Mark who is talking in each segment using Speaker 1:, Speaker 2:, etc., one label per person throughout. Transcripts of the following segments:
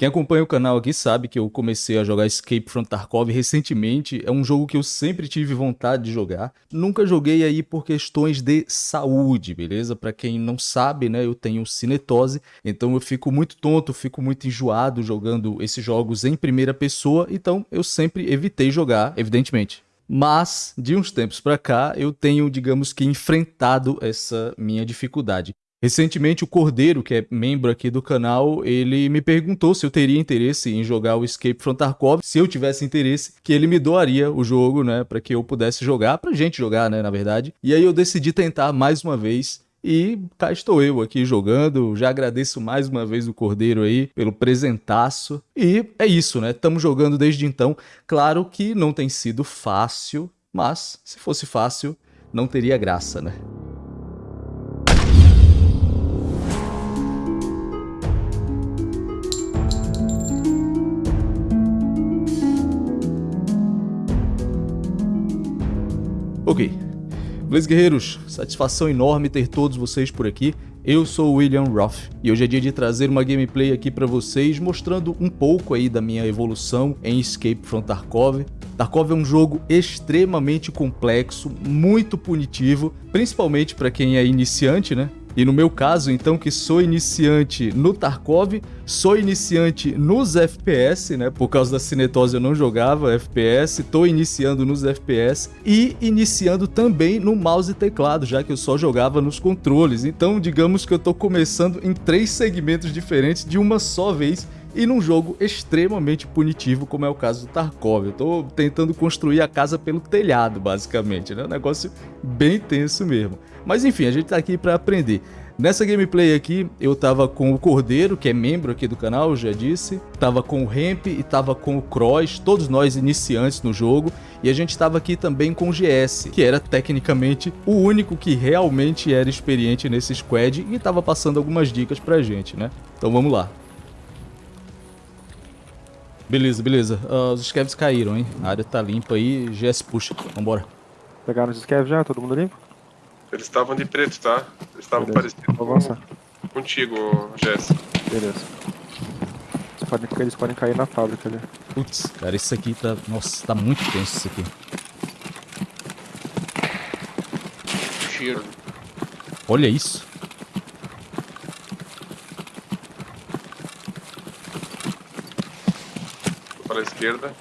Speaker 1: Quem acompanha o canal aqui sabe que eu comecei a jogar Escape from Tarkov recentemente. É um jogo que eu sempre tive vontade de jogar. Nunca joguei aí por questões de saúde, beleza? Para quem não sabe, né, eu tenho cinetose, então eu fico muito tonto, fico muito enjoado jogando esses jogos em primeira pessoa, então eu sempre evitei jogar, evidentemente. Mas de uns tempos para cá eu tenho, digamos que enfrentado essa minha dificuldade. Recentemente, o Cordeiro, que é membro aqui do canal, ele me perguntou se eu teria interesse em jogar o Escape from Tarkov. Se eu tivesse interesse, que ele me doaria o jogo, né, para que eu pudesse jogar, pra gente jogar, né, na verdade. E aí eu decidi tentar mais uma vez e cá estou eu aqui jogando. Já agradeço mais uma vez o Cordeiro aí pelo presentaço. E é isso, né? Estamos jogando desde então. Claro que não tem sido fácil, mas se fosse fácil, não teria graça, né? Ok. Beleza, guerreiros? Satisfação enorme ter todos vocês por aqui. Eu sou o William Roth e hoje é dia de trazer uma gameplay aqui para vocês mostrando um pouco aí da minha evolução em Escape from Tarkov. Tarkov é um jogo extremamente complexo, muito punitivo, principalmente para quem é iniciante, né? E no meu caso, então, que sou iniciante no Tarkov, sou iniciante nos FPS, né? Por causa da cinetose eu não jogava FPS, tô iniciando nos FPS e iniciando também no mouse e teclado, já que eu só jogava nos controles. Então, digamos que eu tô começando em três segmentos diferentes de uma só vez e num jogo extremamente punitivo, como é o caso do Tarkov. Eu tô tentando construir a casa pelo telhado, basicamente, né? Um negócio bem tenso mesmo. Mas enfim, a gente tá aqui para aprender. Nessa gameplay aqui, eu tava com o Cordeiro, que é membro aqui do canal, já disse. Tava com o Hemp e tava com o Cross, todos nós iniciantes no jogo. E a gente tava aqui também com o GS, que era tecnicamente o único que realmente era experiente nesse squad e tava passando algumas dicas pra gente, né? Então vamos lá. Beleza, beleza. Uh, os scavs caíram, hein? A área tá limpa aí, GS puxa. Vambora.
Speaker 2: Pegaram os scavs já? Todo mundo limpo?
Speaker 3: Eles estavam de preto, tá? Eles estavam parecidos com... contigo, Jess.
Speaker 2: Beleza. Eles podem, eles podem cair na fábrica ali.
Speaker 1: Putz, cara, isso aqui tá... Nossa, tá muito tenso isso aqui.
Speaker 3: Cheiro.
Speaker 1: Olha isso.
Speaker 3: Esquerda.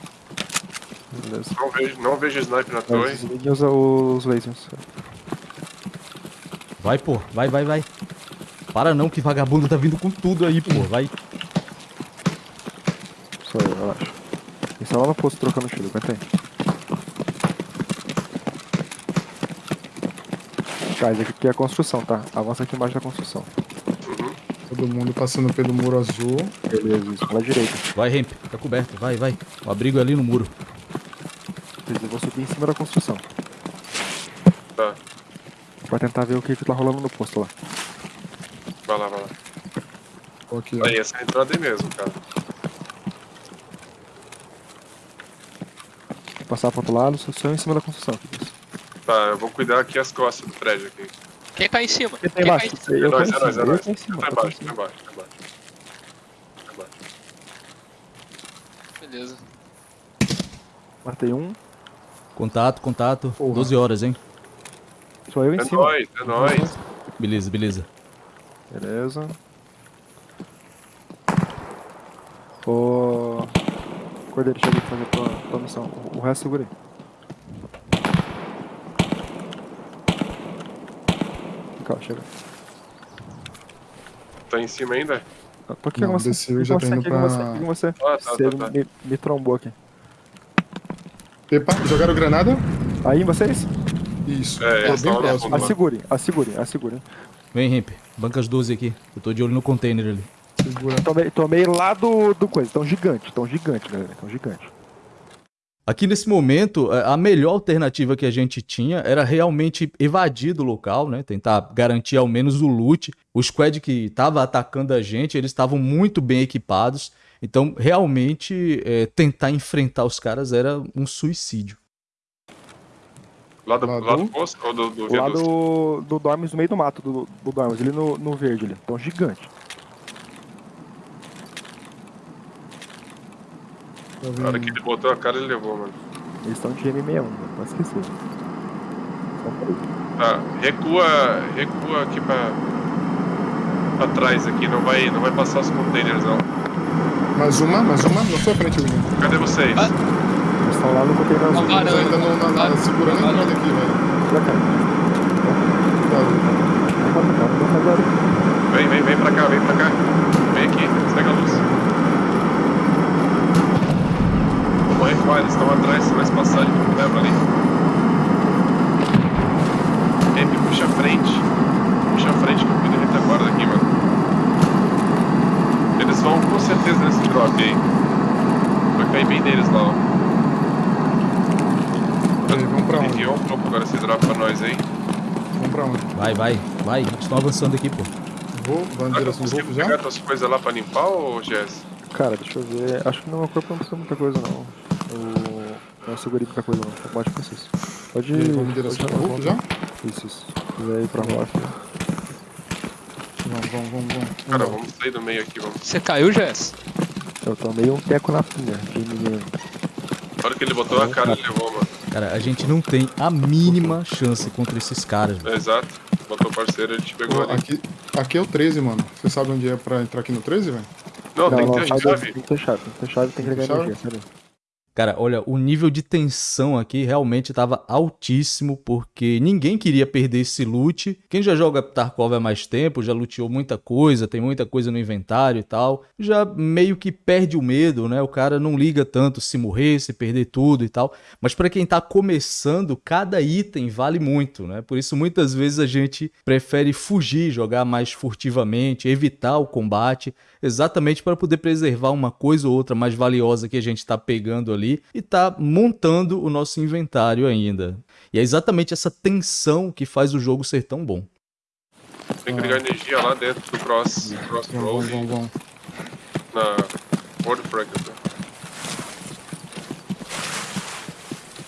Speaker 2: Beleza.
Speaker 3: Não vejo, não vejo sniper na torre.
Speaker 2: Desligue os, os lasers.
Speaker 1: Vai, pô. Vai, vai, vai. Para não, que vagabundo tá vindo com tudo aí, pô. Vai.
Speaker 2: Sou eu, relaxa. Estão lá no posto trocando tiro, aguenta aí. Guys, aqui é a construção, tá? Avança aqui embaixo da construção.
Speaker 3: Uhum.
Speaker 4: Todo mundo passando pelo muro azul.
Speaker 2: Beleza, isso. Pela direita.
Speaker 1: Vai, Hemp. Tá coberto. Vai, vai. O abrigo é ali no muro.
Speaker 2: Beleza, eu vou subir em cima da construção.
Speaker 3: Tá.
Speaker 2: Pra tentar ver o que, que tá rolando no posto lá.
Speaker 3: Vai lá, vai lá.
Speaker 4: Tô aqui, ó.
Speaker 3: Aí, essa é a entrada aí mesmo, cara.
Speaker 2: Vou passar pro outro lado, só só em cima da construção.
Speaker 3: Tá, eu vou cuidar aqui as costas do prédio aqui.
Speaker 5: Quem tá em cima?
Speaker 2: Quem tá
Speaker 5: Quem
Speaker 2: embaixo?
Speaker 5: tá em cima?
Speaker 2: Eu
Speaker 3: é
Speaker 2: tô em
Speaker 3: nóis, é
Speaker 2: cima,
Speaker 3: nóis, é
Speaker 2: eu
Speaker 3: nóis.
Speaker 2: tô em cima.
Speaker 3: Tá embaixo, tá embaixo, tá embaixo. Tá embaixo.
Speaker 5: Beleza.
Speaker 2: Matei um.
Speaker 1: Contato, contato.
Speaker 4: Porra.
Speaker 1: 12 horas, hein?
Speaker 2: Sou eu em
Speaker 3: É
Speaker 2: cima.
Speaker 3: nóis, é nóis.
Speaker 1: Beleza, beleza.
Speaker 2: Beleza. Ô. Cordeiro, chega aqui fazer tua, tua missão. O resto segura aí. Calma, chega.
Speaker 3: Tá em cima ainda?
Speaker 2: Eu Tô aqui
Speaker 4: Não,
Speaker 2: com você.
Speaker 4: desceu,
Speaker 2: Aqui
Speaker 4: já
Speaker 2: com
Speaker 4: tô
Speaker 2: você,
Speaker 4: indo
Speaker 2: aqui com
Speaker 4: pra-
Speaker 2: você, aqui você.
Speaker 3: Ah, tá,
Speaker 2: Você
Speaker 3: tá, tá.
Speaker 2: Me, me trombou aqui.
Speaker 4: Epa, jogaram granada?
Speaker 2: Aí, vocês?
Speaker 4: Isso.
Speaker 3: É,
Speaker 4: Tô
Speaker 3: eles
Speaker 4: bem próximo.
Speaker 2: Assegurem, assegurem, assegurem.
Speaker 1: Vem, Hemp. Banca as 12 aqui. Eu tô de olho no container ali.
Speaker 4: Segura.
Speaker 2: Tomei, tomei lá do, do coisa. Tão gigante, tão gigante, galera. Tão gigante.
Speaker 1: Aqui nesse momento, a a melhor alternativa que a gente tinha era realmente evadir do local, né? Tentar garantir ao menos o loot. O squad que estava atacando a gente, eles estavam muito bem equipados. Então, realmente, é, tentar enfrentar os caras era um suicídio.
Speaker 3: Lá do,
Speaker 4: Lá do-
Speaker 3: posto ou do, do
Speaker 2: Lá do, do Dormes, no meio do mato, do, do Dormes, ali no, no verde ali. Tão gigante.
Speaker 4: Eu
Speaker 3: Na hora que ele botou a cara, ele levou, mano.
Speaker 2: Eles estão de M61, mano. Não esquecer. Só pra isso.
Speaker 3: Tá, recua, recua aqui pra, pra trás aqui, não vai, não vai passar os containers não.
Speaker 4: Mais uma, mais uma, na sua frente, William.
Speaker 3: Cadê vocês?
Speaker 5: Ah.
Speaker 2: Eles estão lá no container azul.
Speaker 5: Não,
Speaker 4: Mas
Speaker 5: varanda.
Speaker 4: ainda não, na, na, segurando a entrada aqui, velho.
Speaker 2: Pra cá.
Speaker 4: Cuidado.
Speaker 2: Não não barulho.
Speaker 3: Vem, vem, vem pra cá, vem pra cá. Vem aqui, segue a luz. Eles estão atrás, se nós passar, ele leva ali. Sempre puxa a frente. Puxa a frente que eu cuido da retaguarda aqui, mano. Eles vão com certeza nesse drop aí. Vai cair bem neles lá, ó.
Speaker 4: Peraí, vamos pra onde?
Speaker 3: Enviou um pouco agora esse drop pra nós aí.
Speaker 4: Vamos pra onde?
Speaker 1: Vai, vai, vai. Eles estão avançando aqui, pô.
Speaker 4: Vou,
Speaker 3: que eu
Speaker 4: direção do
Speaker 3: consigo
Speaker 4: Wolf já?
Speaker 3: pegar tuas coisas lá pra limpar, ou Jess?
Speaker 2: Cara, deixa eu ver. Acho que no meu corpo não precisa muita coisa, não. Eu não segurei muita coisa, não. Tá que fazer isso. Pode
Speaker 4: E
Speaker 2: ir.
Speaker 4: vamos direção do Wolf já?
Speaker 2: Isso, isso. Se quiser ir pra rocha.
Speaker 4: Vamos, vamos, vamos, vamos.
Speaker 3: Cara,
Speaker 4: Vamos.
Speaker 3: sair do meio aqui, vamos.
Speaker 5: Você caiu, Jess?
Speaker 2: Eu tomei um teco na pinha. De menino.
Speaker 3: Na hora que ele botou a cara, ele levou, mano.
Speaker 1: Cara, a gente não tem a mínima chance contra esses caras, velho.
Speaker 3: É, exato. Botou o parceiro, ele te pegou
Speaker 4: Pô,
Speaker 3: ali.
Speaker 4: Aqui, aqui é o 13, mano. Você sabe onde é pra entrar aqui no 13, velho?
Speaker 3: Não, tem que ter chave.
Speaker 2: Tem que ter chave, tem que ter chave, tem que ligar energia. Daí.
Speaker 1: Cara, olha, o nível de tensão aqui realmente estava altíssimo, porque ninguém queria perder esse loot. Quem já joga Tarkov há mais tempo, já luteou muita coisa, tem muita coisa no inventário e tal, já meio que perde o medo, né? O cara não liga tanto se morrer, se perder tudo e tal. Mas para quem tá começando, cada item vale muito, né? Por isso muitas vezes a gente prefere fugir, jogar mais furtivamente, evitar o combate, exatamente para poder preservar uma coisa ou outra mais valiosa que a gente tá pegando ali e tá montando o nosso inventário ainda. E é exatamente essa tensão que faz o jogo ser tão bom.
Speaker 3: Tem que ligar energia lá dentro do cross, cross
Speaker 4: vamos, vamos, vamos.
Speaker 3: na World Bracket.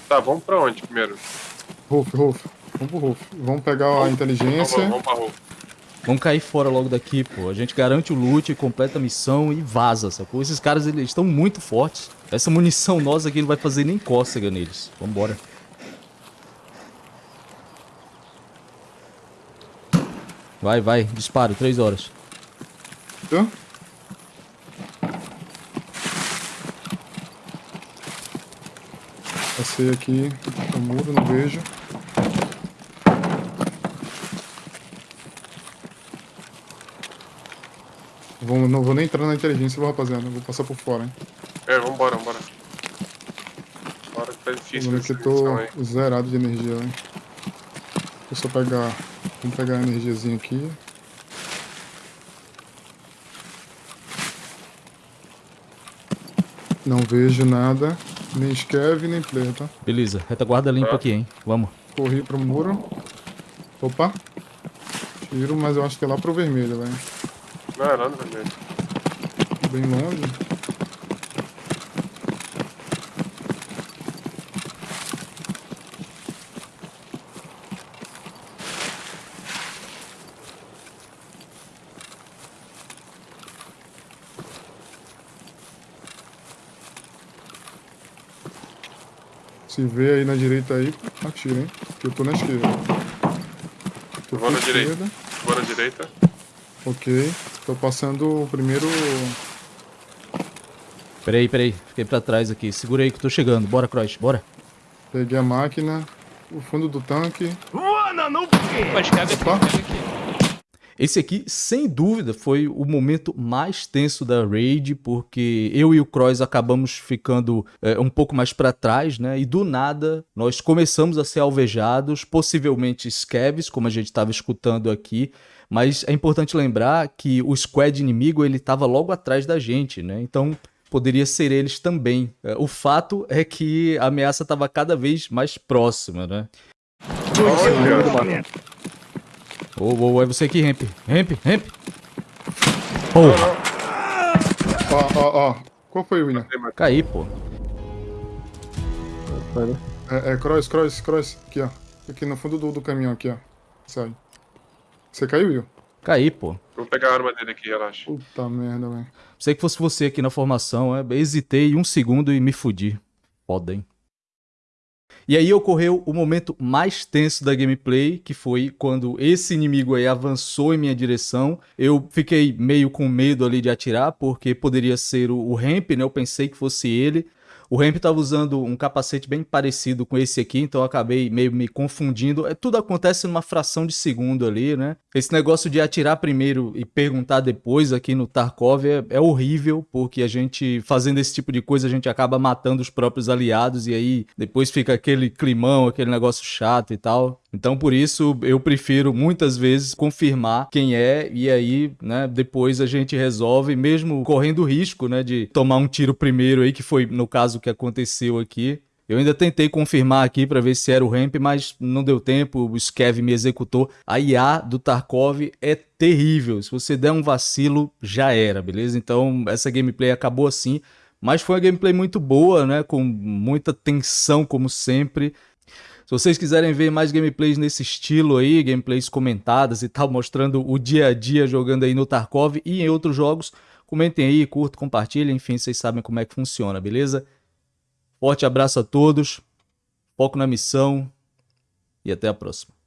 Speaker 3: Tá, vamos pra onde primeiro?
Speaker 4: Rolf, Rolf. Vamos pro Rolf. Vamos pegar a
Speaker 3: Vamos,
Speaker 4: inteligência.
Speaker 3: vamos, vamos pra rua.
Speaker 1: Vamos cair fora logo daqui, pô. A gente garante o loot, completa a missão e vaza, sacou? Esses caras, eles estão muito fortes. Essa munição nossa aqui não vai fazer nem cócega neles. Vambora. Vai, vai. Disparo. Três horas.
Speaker 4: Tá? Passei aqui o muro, não vejo. Vou, não vou nem entrar na inteligência, vou, rapaziada. Vou passar por fora, hein.
Speaker 3: É, vambora, vambora. Bora que tá difícil
Speaker 4: Vamos ver
Speaker 3: essa
Speaker 4: que eu tô
Speaker 3: aí.
Speaker 4: zerado de energia, hein. Deixa eu só pegar. Vamos pegar a energiazinha aqui. Não vejo nada. Nem Skev, nem player, tá?
Speaker 1: Beleza. Retaguarda limpa
Speaker 3: Tá.
Speaker 1: aqui, hein? Vamos.
Speaker 4: Corri pro muro. Opa. Tiro, mas eu acho que é lá pro vermelho, velho.
Speaker 3: Não, é lá no vermelho.
Speaker 4: Bem longe. Se vê aí na direita aí, atira, hein? Que eu tô na esquerda. Tô
Speaker 3: vou na
Speaker 4: pra
Speaker 3: direita.
Speaker 4: esquerda.
Speaker 3: Vou na direita.
Speaker 4: Ok. Tô passando o primeiro.
Speaker 1: Peraí, peraí. Fiquei pra trás aqui. Segura aí que eu tô chegando. Bora, Croix. Bora.
Speaker 4: Peguei a máquina. O fundo do tanque.
Speaker 5: Pode cabe aqui,
Speaker 4: Opa.
Speaker 5: cabe aqui.
Speaker 1: Esse aqui, sem dúvida, foi o momento mais tenso da raid, porque eu e o Croix acabamos ficando é, um pouco mais para trás, né? E do nada nós começamos a ser alvejados, possivelmente scavs, como a gente estava escutando aqui. Mas é importante lembrar que o squad inimigo ele estava logo atrás da gente, né? Então poderia ser eles também. É, O fato é que a ameaça estava cada vez mais próxima, né?
Speaker 3: Olha,
Speaker 1: Ô, ô, ô, é você aqui, Ramp. Ramp, Ramp. Porra,
Speaker 4: Ó, ó, ó. Qual foi, William?
Speaker 1: caí, pô.
Speaker 4: É, é cross, cross, cross. Aqui, ó. Aqui no fundo do, do caminhão, aqui, ó. Sai. Você caiu, Will?
Speaker 1: Caí, pô.
Speaker 3: Vou pegar a arma dele aqui, relaxa.
Speaker 4: Puta merda, velho.
Speaker 1: Pensei que fosse você aqui na formação, é. Hesitei um segundo e me fudi. Foda, hein? E aí ocorreu o momento mais tenso da gameplay, que foi quando esse inimigo aí avançou em minha direção. Eu fiquei meio com medo ali de atirar, porque poderia ser o, o Ramp, né? Eu pensei que fosse ele. O Ramp estava usando um capacete bem parecido com esse aqui, então eu acabei meio me confundindo. É, tudo acontece numa fração de segundo ali, né? Esse negócio de atirar primeiro e perguntar depois aqui no Tarkov é, é horrível, porque a gente, fazendo esse tipo de coisa, a gente acaba matando os próprios aliados e aí depois fica aquele climão, aquele negócio chato e tal. Então, por isso, eu prefiro muitas vezes confirmar quem é e aí, né, depois a gente resolve, mesmo correndo o risco, né, de tomar um tiro primeiro aí, que foi no caso que aconteceu aqui. Eu ainda tentei confirmar aqui para ver se era o ramp, mas não deu tempo, o Skev me executou. A IA do Tarkov é terrível, se você der um vacilo, já era, beleza? Então, essa gameplay acabou assim, mas foi uma gameplay muito boa, né, com muita tensão como sempre. Se vocês quiserem ver mais gameplays nesse estilo aí, gameplays comentadas e tal, mostrando o dia a dia jogando aí no Tarkov e em outros jogos, comentem aí, curtam, compartilhem, enfim, vocês sabem como é que funciona, beleza? Forte abraço a todos, foco na missão e até a próxima.